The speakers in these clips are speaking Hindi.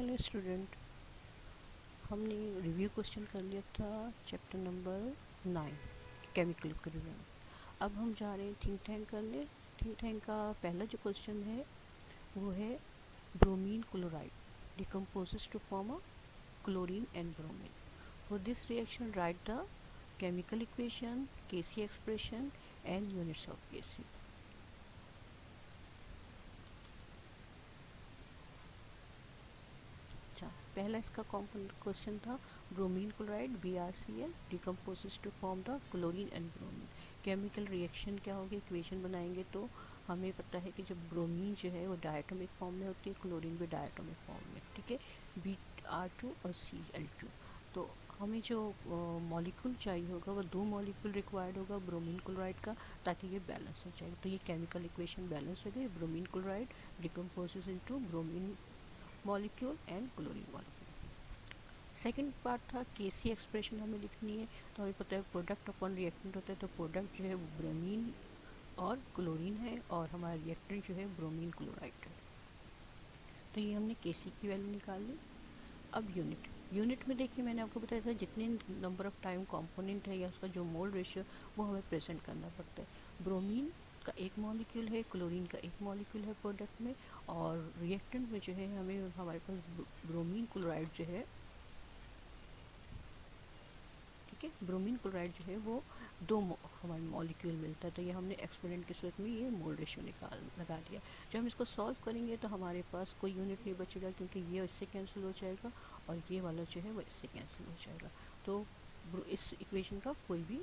हेलो स्टूडेंट, हमने रिव्यू क्वेश्चन कर लिया था chapter number nine chemical equilibrium अब हम जा रहे हैं थिंक टैंक करने। थिंक टैंक का पहला जो क्वेश्चन है, वो है bromine chloride decomposes to form a chlorine and bromine for this reaction write the chemical equation KC expression and units of KC पहला इसका क्वेश्चन था bromine chloride B R C L decompose to form the chlorine and bromine chemical reaction क्या होगी? इक्वेशन बनाएँगे तो हमें पता है कि जब ब्रोमीन जो है वो डायटोमिक फॉर्म में होती है क्लोरीन भी डायटोमिक फॉर्म में, ठीक है? बी आर टू और सी एल टू तो हमें जो मॉलिक्यूल चाहिए होगा, वो दो मॉलिक्यूल रिक्वायर्ड होगा ब्रोमीन क्लोराइड का, ताकि ये बैलेंस हो जाए। तो ये केमिकल इक्वेशन बैलेंस हो गई bromine chloride decompose into bromine molecule and chlorine molecule second part था केसी एक्सप्रेशन हमें लिखनी है। तो हमें पता है प्रोडक्ट अपॉन रिएक्टेंट होता है तो प्रोडक्ट जो है वो ब्रोमीन और क्लोरीन है, और हमारा रिएक्टेंट जो है ब्रोमीन क्लोराइड है। तो ये हमने केसी की वैल्यू निकाल ली। अब यूनिट यूनिट में देखिए, मैंने आपको बताया था जितने नंबर ऑफ़ टाइम कंपोनेंट है या उसका जो मोल रेशियो वो हमें प्रेजेंट करना पड़ता है। ब्रोमीन का एक मॉलिक्यूल है क्लोरीन का एक मॉलिक्यूल है प्रोडक्ट में और रिएक्टेंट में जो है हमें हमारे पास ब्रोमीन क्लोराइड जो है, ठीक है? ब्रोमीन क्लोराइड जो है वो दो हमारे मॉलिक्यूल मिलता है। तो ये हमने एक्सपेरिमेंट की सूरत में ये मोल रेशियो निकाल, लगा दिया। जब हम इसको सॉल्व करेंगे तो हमारे पास कोई यूनिट नहीं बचेगा क्योंकि ये इससे कैंसिल हो जाएगा और ये वाला जो है वो इससे कैंसिल हो जाएगा। तो इस इक्वेशन का कोई भी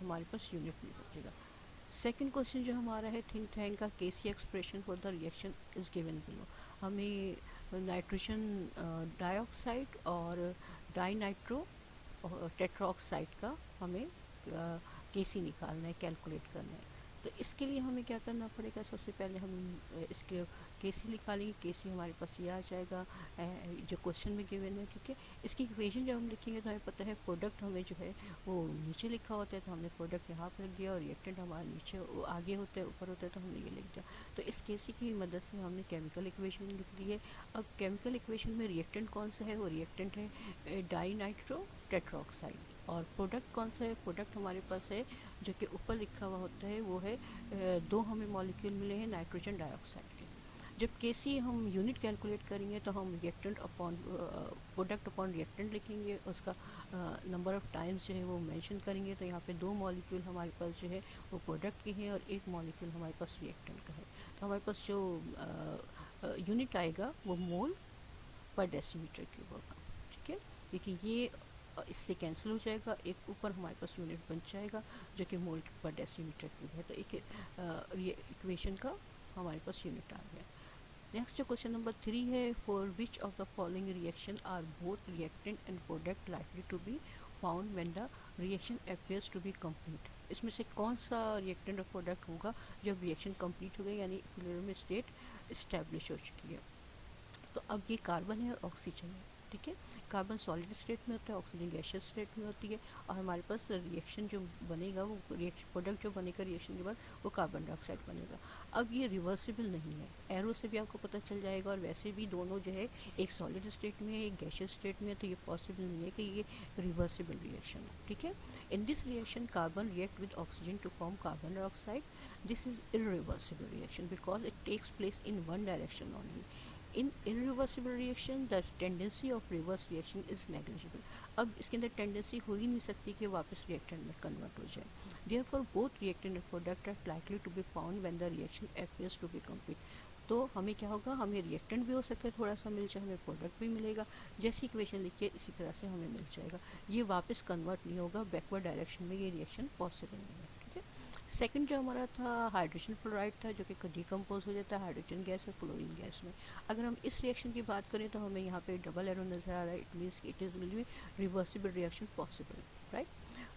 हमारे पास यूनिट नहीं बचेगा। सेकंड क्वेश्चन जो हमारा है थिंक टैंक का KC expression for the reaction is given below हमें नाइट्रोजन डाइऑक्साइड और डाई नाइट्रो टेट्रोक्साइड का हमें केसी निकालना है कैलकुलेट करना है। तो इसके लिए हमें क्या करना पड़ेगा? सबसे पहले हम इसके केसी निकालेंगे? केसी हमारे पास ये आ जाएगा? जो क्वेश्चन में गिवन है ठीक है इसकी इक्वेशन जब हम लिखेंगे तो हमें पता है प्रोडक्ट हमें जो है वो नीचे लिखा होता है तो हमने प्रोडक्ट यहाँ पर लिख दिया और रिएक्टेंट हमारा नीचे आगे होता है, ऊपर होता है तो हमने ये लिख दिया। तो इस केसी की मदद से हमने केमिकल इक्वेशन लिख दी है अब केमिकल इक्वेशन में रिएक्टेंट कौन सा है? वो रिएक्टेंट है डाई नाइट्रो टेट्रोक्साइड और प्रोडक्ट कौन सा है? प्रोडक्ट हमारे पास है, जो कि ऊपर लिखा हुआ होता है, वो है दो हमें मॉलिक्यूल मिले हैं नाइट्रोजन डाइऑक्साइड के। जब केसी हम यूनिट कैलकुलेट करेंगे तो हम reactant upon product upon reactant लिखेंगे, उसका नंबर ऑफ़ टाइम्स जो है वो मेंशन करेंगे तो यहाँ पे दो मॉलिक्यूल हमारे पास जो है, वो प्रोडक्ट के हैं और एक मॉलिक्यूल हमारे पास रिएक्टेंट का है। तो हमारे पास जो यूनिट आएगा, वो मोल पर डेसीमीटर क्यूब होगा। ठीक है? क्योंकि ये इससे कैंसिल हो जाएगा। एक ऊपर हमारे पास यूनिट बन जाएगा, जो कि मोल पर डेसीमीटर क्यूब है। तो एक ये इक्वेशन का हमारे पास यूनिट आ गया। नेक्स्ट जो क्वेश्चन नंबर थ्री है for which of the following reaction are both reactant and product likely to be found when the reaction appears to be complete इसमें से कौन सा रिएक्टेंट और प्रोडक्ट होगा, जब रिएक्शन कंप्लीट हो गई यानी इक्विलिब्रियम स्टेट इस्टेब्लिश हो चुकी है। तो अब ये कार्बन है और ऑक्सीजन है। ठीक है? कार्बन सॉलिड स्टेट में होता है ऑक्सीजन गैशियस स्टेट में होती है और हमारे पास रिएक्शन जो बनेगा, वो रिएक्शन प्रोडक्ट जो बनेगा रिएक्शन के बाद, वो कार्बन डाइऑक्साइड बनेगा। अब ये रिवर्सिबल नहीं है। एरो से भी आपको पता चल जाएगा और वैसे भी दोनों जो है, एक सॉलिड स्टेट में है, एक गैशियस स्टेट में है तो ये पॉसिबल नहीं है कि ये रिवर्सिबल रिएक्शन हो। ठीक है? In this reaction carbon react with oxygen to form carbon dioxide this is irreversible reaction because it takes place in one direction only in irreversible reaction the tendency of reverse reaction is negligible अब इसके अंदर टेंडेंसी हो ही नहीं सकती कि वापस रिएक्टेंट में कन्वर्ट हो जाए। Therefore both reactant and product are likely to be found when the reaction appears to be complete तो हमें क्या होगा? हमें रिएक्टेंट भी हो सकता है, थोड़ा सा मिल जाए, हमें प्रोडक्ट भी मिलेगा। जैसी इक्वेशन लिखिए, इसी तरह से हमें मिल जाएगा। ये वापस कन्वर्ट नहीं होगा बैकवर्ड डायरेक्शन में ये रिएक्शन पॉसिबल नहीं है। सेकंड जो हमारा था हाइड्रोजन फ्लोराइड था, जो कि डिकम्पोज हो जाता है हाइड्रोजन गैस और क्लोरीन गैस में। अगर हम इस रिएक्शन की बात करें तो हमें यहाँ पे डबल एरो नज़र आ रहा है it means it is will reversible reaction possible right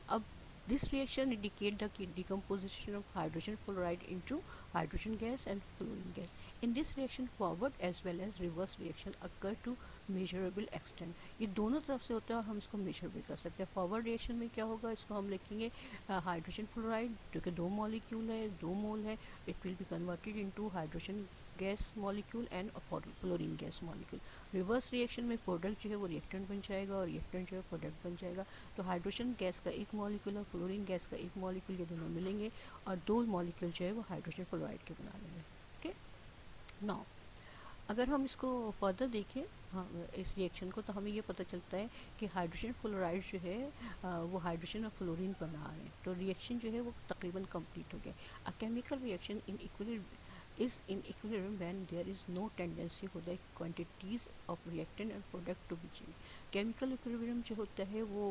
अब This reaction indicate the decomposition of hydrogen fluoride into hydrogen gas and fluorine gas. In this reaction forward as well as reverse reaction occur to measurable extent. दोनों तरफ़ से होता है और हम इसको मेजर भी कर सकते हैं फॉरवर्ड रिएक्शन में क्या होगा इसको हम लिखेंगे हाइड्रोजन फ्लोराइड जो कि दो मॉलिक्यूल है दो मोल है it will be converted into hydrogen gas molecule and fluorine gas molecule reverse reaction में प्रोडक्ट जो है वो रिएक्टेंट बन जाएगा और रिएक्टेंट जो है प्रोडक्ट बन जाएगा। तो हाइड्रोजन गैस का एक मॉलिक्यूल और फ्लोरीन गैस का एक मॉलिक्यूल ये दोनों मिलेंगे और दो मॉलिक्यूल जो है वो हाइड्रोजन फ्लोराइड के बना लेंगे। ओके नाउ अगर हम इसको फर्दर देखें हाँ इस रिएक्शन को तो हमें ये पता चलता है कि हाइड्रोजन फ्लोराइड जो है वो हाइड्रोजन और फ्लोरीन बना रहे हैं। तो रिएक्शन जो है वो तकरीबन कंप्लीट हो गया। A chemical reaction in equal is in equilibrium when there is no tendency for the quantities of reactant and product to be changed. Chemical equilibrium जो होता है वो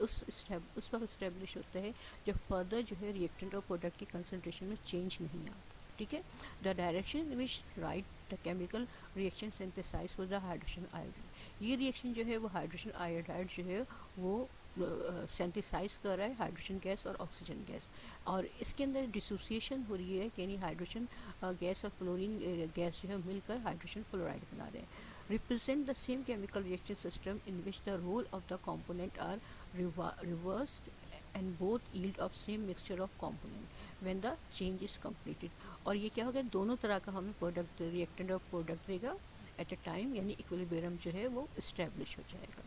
उस उस वक्त इस्टेब्लिश होता है जब फर्दर जो है रिएक्टेंट और प्रोडक्ट की कंसनट्रेशन में चेंज नहीं आता। ठीक है? The direction which right the chemical reaction synthesize for the hydrogen iodide ये रिएक्शन जो है वो हाइड्रोजन आयोडाइड जो है वो सेंथिसाइज कर रहा है हाइड्रोजन गैस और ऑक्सीजन गैस और इसके अंदर डिसोसिएशन हो रही है, यानी हाइड्रोजन गैस और फ्लोरीन गैस जो है मिलकर हाइड्रोजन फ्लोराइड बना रहे हैं. Represent the same chemical reaction system in which the role of the component are reversed and both yield of same mixture of component when the change is completed. और ये क्या होगा? दोनों तरह का हमें प्रोडक्ट रिएक्टेंट और प्रोडक्ट देगा एट अ टाइम यानी इक्विलिब्रियम जो है वो इस्टेब्लिश हो जाएगा.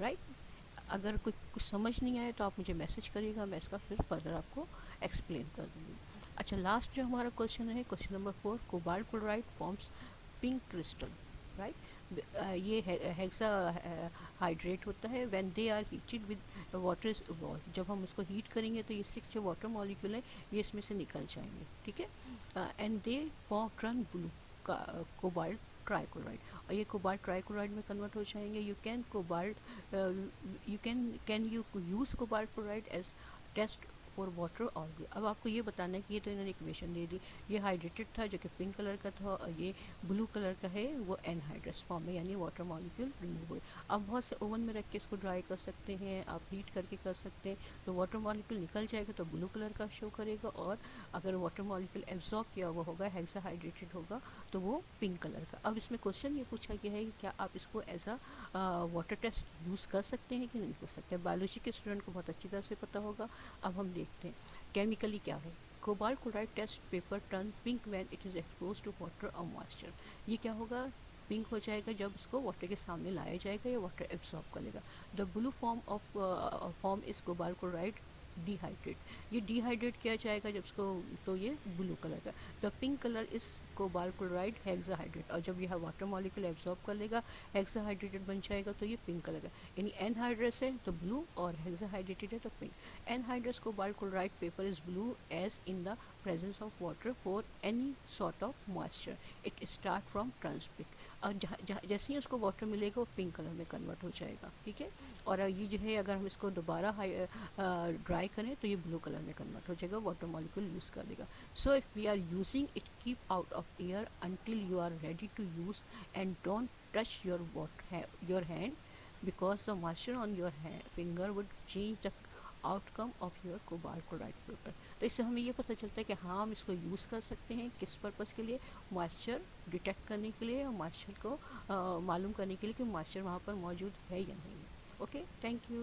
Right right? अगर कुछ कुछ समझ नहीं आए तो आप मुझे मैसेज करिएगा, मैं इसका फिर फर्दर आपको एक्सप्लेन कर दूँगी। अच्छा लास्ट जो हमारा क्वेश्चन है question number four cobalt chloride forms pink crystal right ये हेक्सा हाइड्रेट होता है। When they are heated with water is जब हम उसको हीट करेंगे तो ये सिक्स जो वाटर मॉलिक्यूल है, ये इसमें से निकल जाएँगे, ठीक है? And they form turn blue cobalt trichloride और ये कोबाल्ट ट्राइक्लोराइड में कन्वर्ट हो जाएँगे. You can cobalt you can can you use cobalt chloride as test for water और अब आपको ये बताना है कि ये तो इन्होंने इक्वेशन दे दी। ये हाइड्रेटेड था जो कि पिंक कलर का था और ये ब्लू कलर का है, वो एनहाइड्रस फॉर्म में यानी वाटर मॉलिक्यूल रिमूव हुए अब बहुत से ओवन में रख के इसको ड्राई कर सकते हैं, आप हीट करके कर सकते हैं। तो वाटर मॉलिक्यूल निकल जाएगा तो ब्लू कलर का शो करेगा और अगर वाटर मॉलिक्यूल एब्जॉर्ब किया हुआ होगा हेक्सा हाइड्रेटेड होगा तो वो पिंक कलर का। अब इसमें क्वेश्चन ये पूछा गया है कि क्या आप इसको as a water test use कर सकते हैं कि नहीं कर सकते बायोलॉजी के स्टूडेंट को बहुत अच्छी तरह से पता होगा। अब हम देखते हैं। केमिकली क्या है? Cobalt chloride test paper turn pink when it is expose to water और मॉइस्चर ये क्या होगा? पिंक हो जाएगा जब उसको वाटर के सामने लाया जाएगा या वाटर एब्जॉर्ब कर लेगा। The blue form of form is cobalt chloride dehydrate ये डिहाइड्रेट किया जाएगा जब इसको तो ये ब्लू कलर का। The pink colour is cobalt chloride hexahydrate और जब यह वाटर मॉलिक्यूल एब्जॉर्ब कर लेगा हेक्साहाइड्रेटेड बन जाएगा तो ये पिंक कलर का। यानी एनहाइड्रस है तो ब्लू और हेक्साहाइड्रेटेड है तो pink anhydrous cobalt chloride paper is blue as in the presence of water for any sort of moisture it start from ट्रांसपिक और जैसे ही उसको वाटर मिलेगा वो पिंक कलर में कन्वर्ट हो जाएगा ठीक है? और ये जो है अगर हम इसको दोबारा ड्राई करें तो ये ब्लू कलर में कन्वर्ट हो जाएगा वाटर मॉलिक्यूल यूज़ कर देगा। So if we are using it keep out of air until you are ready to use and don't touch your water your hand the moisture on your hand, finger would change the outcome of your cobalt chloride paper तो इससे हमें ये पता चलता है कि हाँ हम इसको यूज़ कर सकते हैं किस पर्पज़ के लिए? मॉइस्चर डिटेक्ट करने के लिए और मॉइस्चर को मालूम करने के लिए कि मॉइस्चर वहाँ पर मौजूद है या नहीं। Okay thank you